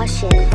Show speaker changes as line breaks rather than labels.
caution.